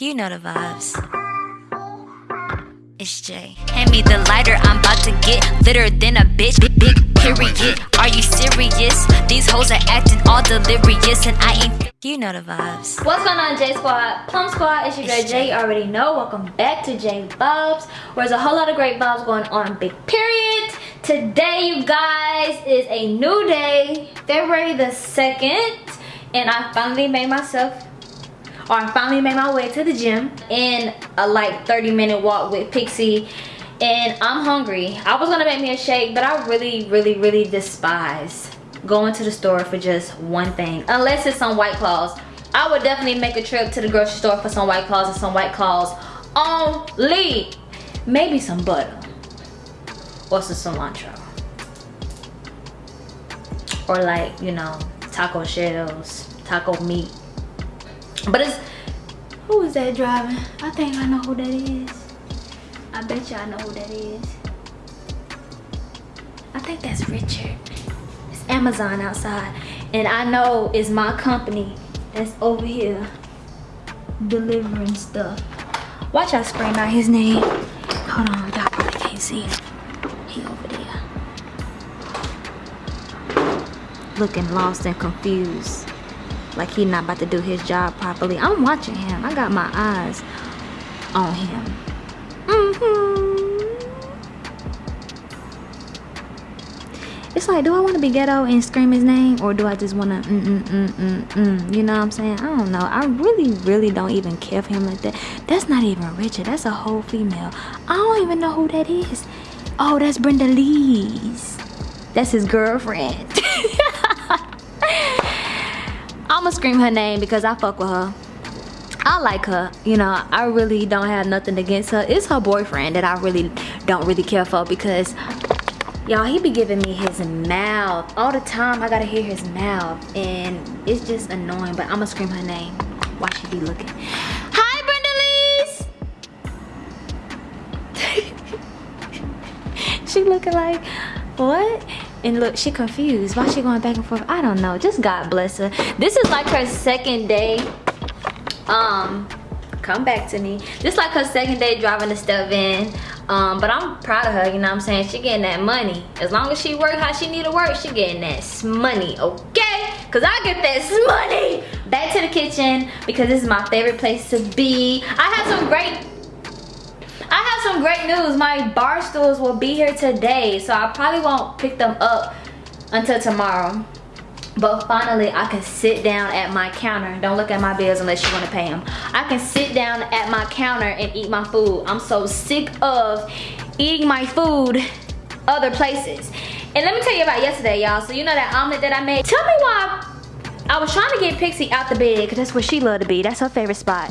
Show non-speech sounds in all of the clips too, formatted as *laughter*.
You know the vibes. It's Jay. Hand me the lighter, I'm about to get litter than a bitch. Big, big period. Are you serious? These hoes are acting all delirious, and I ain't. You know the vibes. What's going on, J Squad? Plum Squad, it's your girl Jay. You already know. Welcome back to J Vibes, where there's a whole lot of great vibes going on. Big period. Today, you guys, is a new day, February the 2nd, and I finally made myself I finally made my way to the gym in a like 30 minute walk with Pixie and I'm hungry. I was gonna make me a shake, but I really, really, really despise going to the store for just one thing, unless it's some White Claws. I would definitely make a trip to the grocery store for some White Claws and some White Claws only. Maybe some butter or some cilantro. Or like, you know, taco shells, taco meat but it's, who is that driving? I think I know who that is. I bet y'all know who that is. I think that's Richard. It's Amazon outside. And I know it's my company that's over here delivering stuff. Watch out scream out his name. Hold on, y'all probably can't see him. He over there. Looking lost and confused like he not about to do his job properly. I'm watching him. I got my eyes on him. Mm -hmm. It's like, do I want to be ghetto and scream his name? Or do I just want to, mm, mm, mm, mm, mm, you know what I'm saying? I don't know. I really, really don't even care for him like that. That's not even Richard. That's a whole female. I don't even know who that is. Oh, that's Brenda Lee's. That's his girlfriend. I'ma scream her name because I fuck with her. I like her, you know, I really don't have nothing against her. It's her boyfriend that I really don't really care for because y'all, he be giving me his mouth all the time. I gotta hear his mouth and it's just annoying, but I'ma scream her name while she be looking. Hi, Brenda *laughs* she looking like, what? And look she confused. Why she going back and forth? I don't know. Just god bless her. This is like her second day um come back to me. Just like her second day driving the stuff in. Um but i'm proud of her you know what i'm saying? She getting that money. As long as she work how she need to work she getting that money okay? Because i get that money. Back to the kitchen because this is my favorite place to be. I have some great some great news. My bar stools will be here today. So I probably won't pick them up until tomorrow. But finally, I can sit down at my counter. Don't look at my bills unless you want to pay them. I can sit down at my counter and eat my food. I'm so sick of eating my food other places. And let me tell you about yesterday, y'all. So you know that omelet that I made? Tell me why I was trying to get Pixie out the bed because that's where she loved to be. That's her favorite spot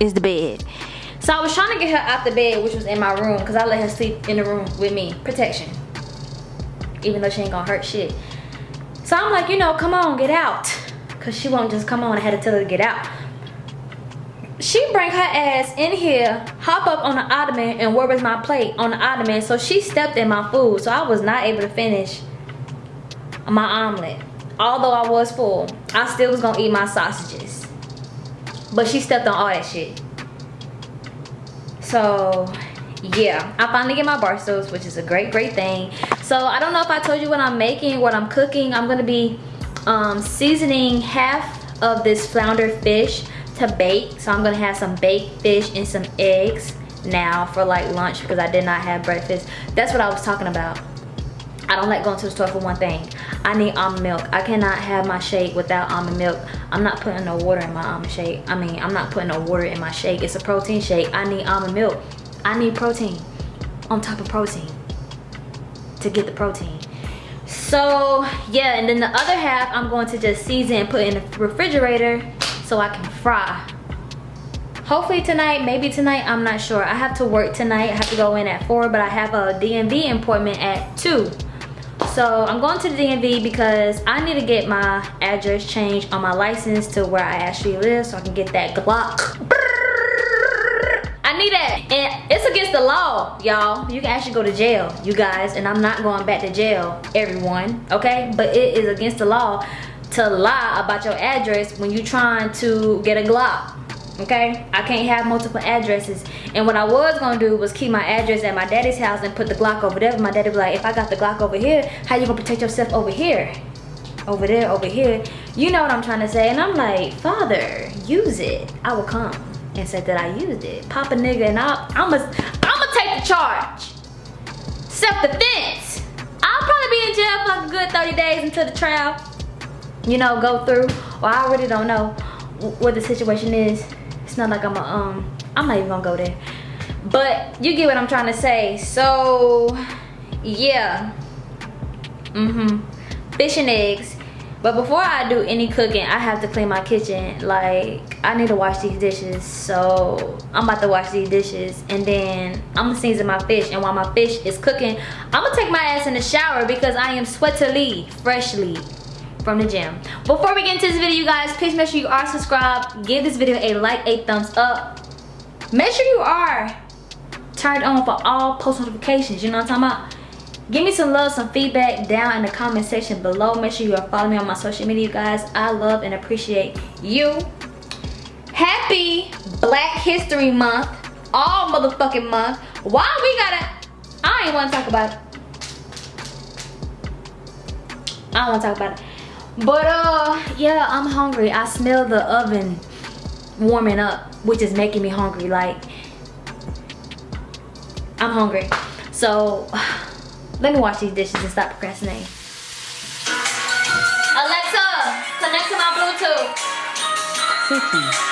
is the bed. So I was trying to get her out the bed, which was in my room, because I let her sleep in the room with me. Protection. Even though she ain't gonna hurt shit. So I'm like, you know, come on, get out. Because she won't just come on. I had to tell her to get out. She bring her ass in here, hop up on the ottoman, and where was my plate on the ottoman. So she stepped in my food. So I was not able to finish my omelet. Although I was full, I still was gonna eat my sausages. But she stepped on all that shit so yeah i finally get my bar stools which is a great great thing. So i don't know if i told you what i'm making what i'm cooking. I'm gonna be um, seasoning half of this flounder fish to bake. So i'm gonna have some baked fish and some eggs now for like lunch because i did not have breakfast. That's what i was talking about I don't like going to the store for one thing. I need almond milk. I cannot have my shake without almond milk. I'm not putting no water in my almond shake. I mean, I'm not putting no water in my shake. It's a protein shake. I need almond milk. I need protein on top of protein to get the protein. So yeah, and then the other half I'm going to just season and put in the refrigerator so I can fry. Hopefully tonight, maybe tonight, I'm not sure. I have to work tonight. I have to go in at 4, but I have a DMV appointment at 2 so i'm going to the dmv because i need to get my address changed on my license to where i actually live so i can get that glock I need that. And it's against the law, y'all. You can actually go to jail, you guys. And I'm not going back to jail, everyone, okay? But it is against the law to lie about your address when you're trying to get a Glock, okay? I can't have multiple addresses. And what i was gonna do was keep my address at my daddy's house and put the glock over there. My daddy be like if i got the glock over here how you gonna protect yourself over here? Over there over here. You know what i'm trying to say? And i'm like father use it. I will come and say that i used it. Pop a nigga and i'll i'm gonna i'm gonna take the charge. Self-defense i'll probably be in jail for like a good 30 days until the trial you know go through. Or i really don't know what the situation is not like I'm a, um, I'm not even gonna go there. But you get what I'm trying to say. So, yeah. Mm-hmm. Fish and eggs. But before I do any cooking, I have to clean my kitchen. Like, I need to wash these dishes. So, I'm about to wash these dishes. And then, I'm gonna season my fish. And while my fish is cooking, I'm gonna take my ass in the shower because I am sweatily, freshly from the gym. Before we get into this video, you guys, please make sure you are subscribed. Give this video a like, a thumbs up. Make sure you are turned on for all post notifications. You know what I'm talking about? Give me some love, some feedback down in the comment section below. Make sure you are following me on my social media, you guys. I love and appreciate you. Happy Black History Month. All motherfucking month. Why we gotta... I ain't want to talk about it. I don't want to talk about it. But uh, yeah, I'm hungry. I smell the oven warming up, which is making me hungry. Like, I'm hungry. So, *sighs* let me wash these dishes and stop procrastinating. Alexa, connect to my Bluetooth.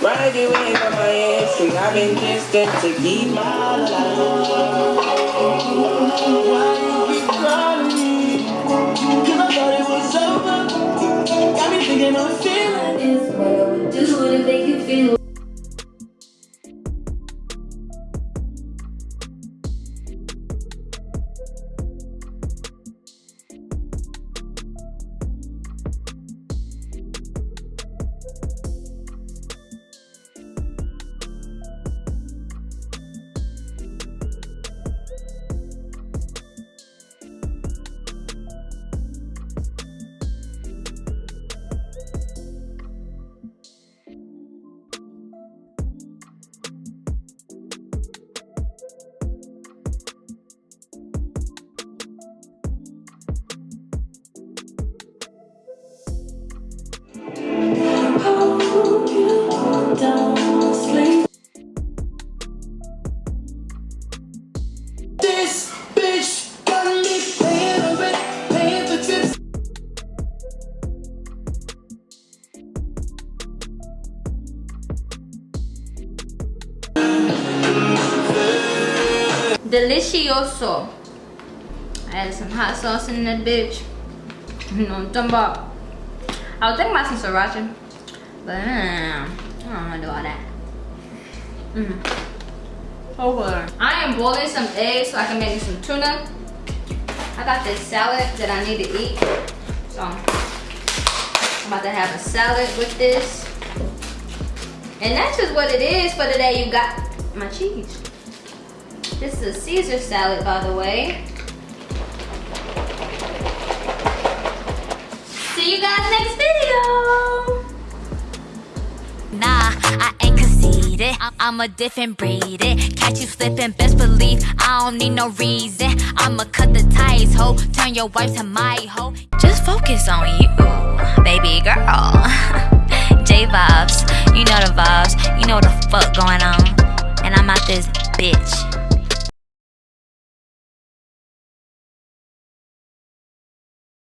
Ride away from my hamstring. I've been distant to keep my life. Delicioso. I added some hot sauce in that bitch. You know what I'm talking about. I was thinking about some sriracha, but uh, I don't want to do all that. Mm. Oh. I am boiling some eggs so I can make some tuna. I got this salad that I need to eat. So I'm about to have a salad with this. And that's just what it is for today. You got my cheese. This is a Caesar salad, by the way. See you guys next video. Nah, I ain't conceited. I'm a different breed. It. Catch you slipping, best believe I don't need no reason. I'ma cut the ties, ho. Turn your wife to my hoe. Just focus on you, baby girl. *laughs* J vibes, you know the vibes, you know the fuck going on. And I'm out this bitch.